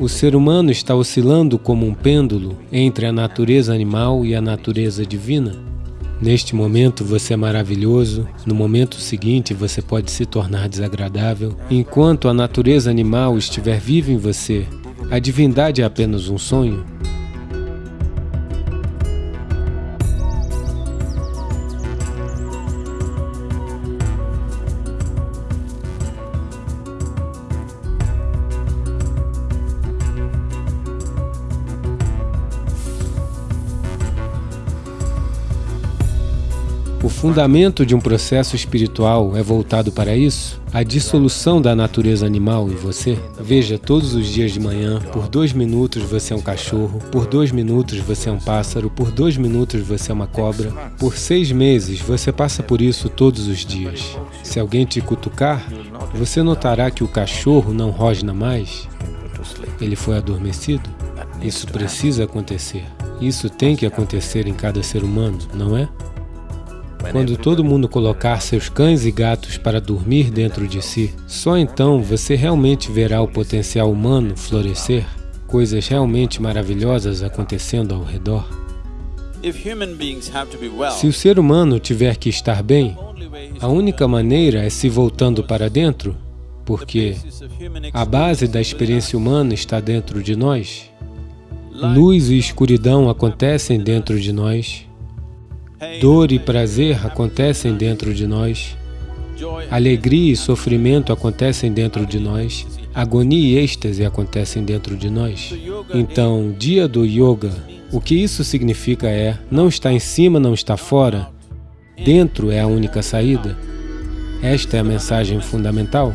O ser humano está oscilando como um pêndulo entre a natureza animal e a natureza divina. Neste momento você é maravilhoso, no momento seguinte você pode se tornar desagradável. Enquanto a natureza animal estiver viva em você, a divindade é apenas um sonho. O fundamento de um processo espiritual é voltado para isso? A dissolução da natureza animal em você? Veja, todos os dias de manhã, por dois minutos você é um cachorro, por dois minutos você é um pássaro, por dois minutos você é uma cobra. Por seis meses você passa por isso todos os dias. Se alguém te cutucar, você notará que o cachorro não rosna mais. Ele foi adormecido. Isso precisa acontecer. Isso tem que acontecer em cada ser humano, não é? Quando todo mundo colocar seus cães e gatos para dormir dentro de si, só então você realmente verá o potencial humano florescer, coisas realmente maravilhosas acontecendo ao redor. Se o ser humano tiver que estar bem, a única maneira é se voltando para dentro, porque a base da experiência humana está dentro de nós. Luz e escuridão acontecem dentro de nós, Dor e prazer acontecem dentro de nós. Alegria e sofrimento acontecem dentro de nós. Agonia e êxtase acontecem dentro de nós. Então, dia do Yoga, o que isso significa é, não está em cima, não está fora. Dentro é a única saída. Esta é a mensagem fundamental.